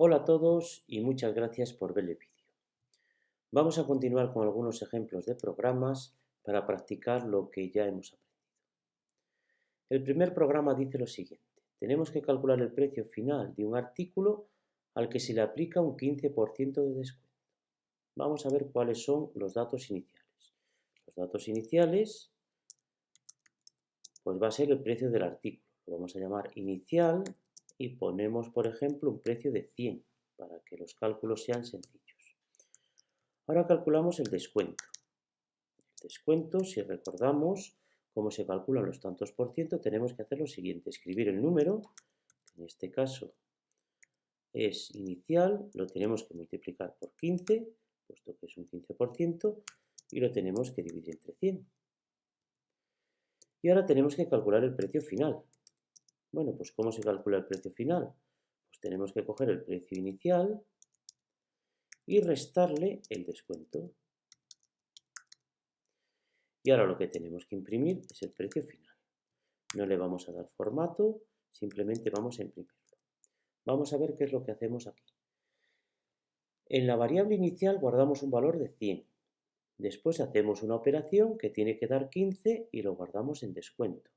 Hola a todos y muchas gracias por ver el vídeo. Vamos a continuar con algunos ejemplos de programas para practicar lo que ya hemos aprendido. El primer programa dice lo siguiente. Tenemos que calcular el precio final de un artículo al que se le aplica un 15% de descuento. Vamos a ver cuáles son los datos iniciales. Los datos iniciales pues va a ser el precio del artículo. Lo vamos a llamar inicial y ponemos, por ejemplo, un precio de 100 para que los cálculos sean sencillos. Ahora calculamos el descuento. El descuento, si recordamos cómo se calculan los tantos por ciento, tenemos que hacer lo siguiente, escribir el número, en este caso es inicial, lo tenemos que multiplicar por 15, puesto que es un 15%, y lo tenemos que dividir entre 100. Y ahora tenemos que calcular el precio final. Bueno, pues ¿cómo se calcula el precio final? Pues tenemos que coger el precio inicial y restarle el descuento. Y ahora lo que tenemos que imprimir es el precio final. No le vamos a dar formato, simplemente vamos a imprimirlo. Vamos a ver qué es lo que hacemos aquí. En la variable inicial guardamos un valor de 100. Después hacemos una operación que tiene que dar 15 y lo guardamos en descuento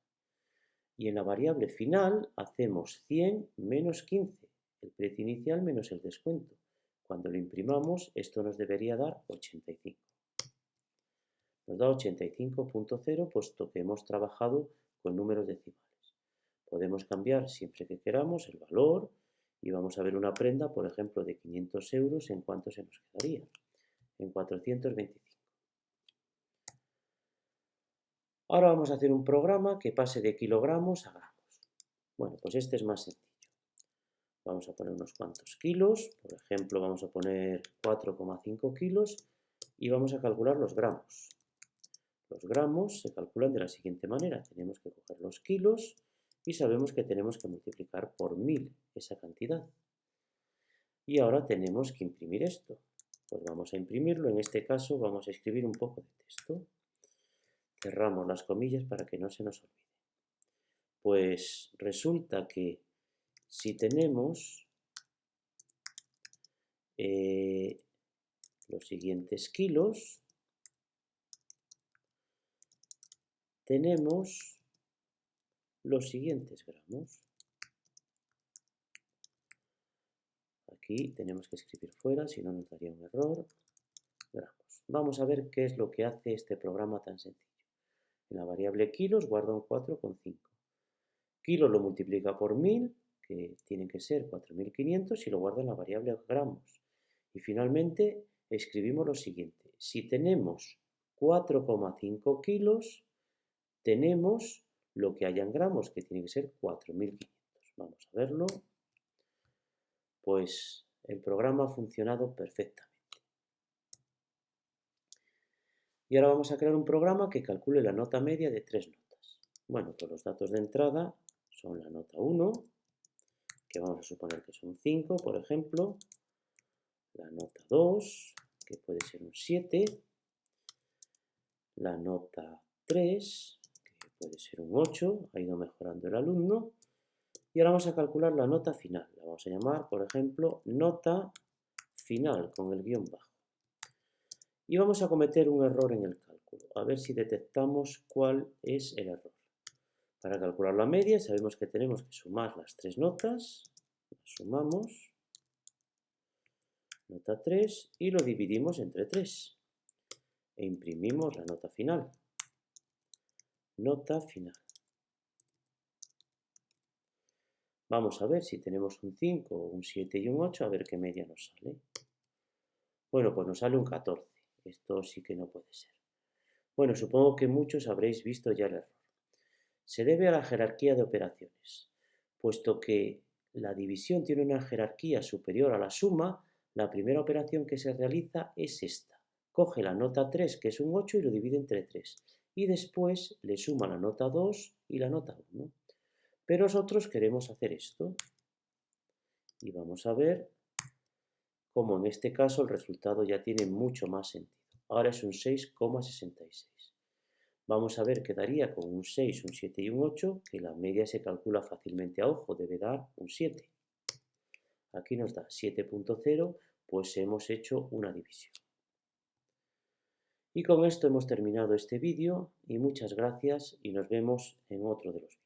y en la variable final hacemos 100 menos 15, el precio inicial menos el descuento. Cuando lo imprimamos, esto nos debería dar 85. Nos da 85.0 puesto que hemos trabajado con números decimales. Podemos cambiar siempre que queramos el valor y vamos a ver una prenda, por ejemplo, de 500 euros, ¿en cuánto se nos quedaría? En 425. Ahora vamos a hacer un programa que pase de kilogramos a gramos. Bueno, pues este es más sencillo. Vamos a poner unos cuantos kilos, por ejemplo vamos a poner 4,5 kilos y vamos a calcular los gramos. Los gramos se calculan de la siguiente manera. Tenemos que coger los kilos y sabemos que tenemos que multiplicar por 1000 esa cantidad. Y ahora tenemos que imprimir esto. Pues vamos a imprimirlo, en este caso vamos a escribir un poco de texto. Cerramos las comillas para que no se nos olvide. Pues resulta que si tenemos eh, los siguientes kilos, tenemos los siguientes gramos. Aquí tenemos que escribir fuera, si no nos daría un error. Gramos. Vamos a ver qué es lo que hace este programa tan sencillo. En la variable kilos guarda un 4,5. Kilos lo multiplica por 1000, que tienen que ser 4500, y lo guarda en la variable gramos. Y finalmente escribimos lo siguiente. Si tenemos 4,5 kilos, tenemos lo que haya en gramos, que tiene que ser 4500. Vamos a verlo. Pues el programa ha funcionado perfectamente. Y ahora vamos a crear un programa que calcule la nota media de tres notas. Bueno, pues los datos de entrada son la nota 1, que vamos a suponer que son 5, por ejemplo. La nota 2, que puede ser un 7. La nota 3, que puede ser un 8, ha ido mejorando el alumno. Y ahora vamos a calcular la nota final. La vamos a llamar, por ejemplo, nota final con el guion bajo. Y vamos a cometer un error en el cálculo, a ver si detectamos cuál es el error. Para calcular la media sabemos que tenemos que sumar las tres notas, sumamos, nota 3, y lo dividimos entre 3. E imprimimos la nota final. Nota final. Vamos a ver si tenemos un 5, un 7 y un 8, a ver qué media nos sale. Bueno, pues nos sale un 14. Esto sí que no puede ser. Bueno, supongo que muchos habréis visto ya el error. Se debe a la jerarquía de operaciones. Puesto que la división tiene una jerarquía superior a la suma, la primera operación que se realiza es esta. Coge la nota 3, que es un 8, y lo divide entre 3. Y después le suma la nota 2 y la nota 1. Pero nosotros queremos hacer esto. Y vamos a ver como en este caso el resultado ya tiene mucho más sentido. Ahora es un 6,66. Vamos a ver qué daría con un 6, un 7 y un 8, que la media se calcula fácilmente a ojo, debe dar un 7. Aquí nos da 7.0, pues hemos hecho una división. Y con esto hemos terminado este vídeo y muchas gracias y nos vemos en otro de los vídeos.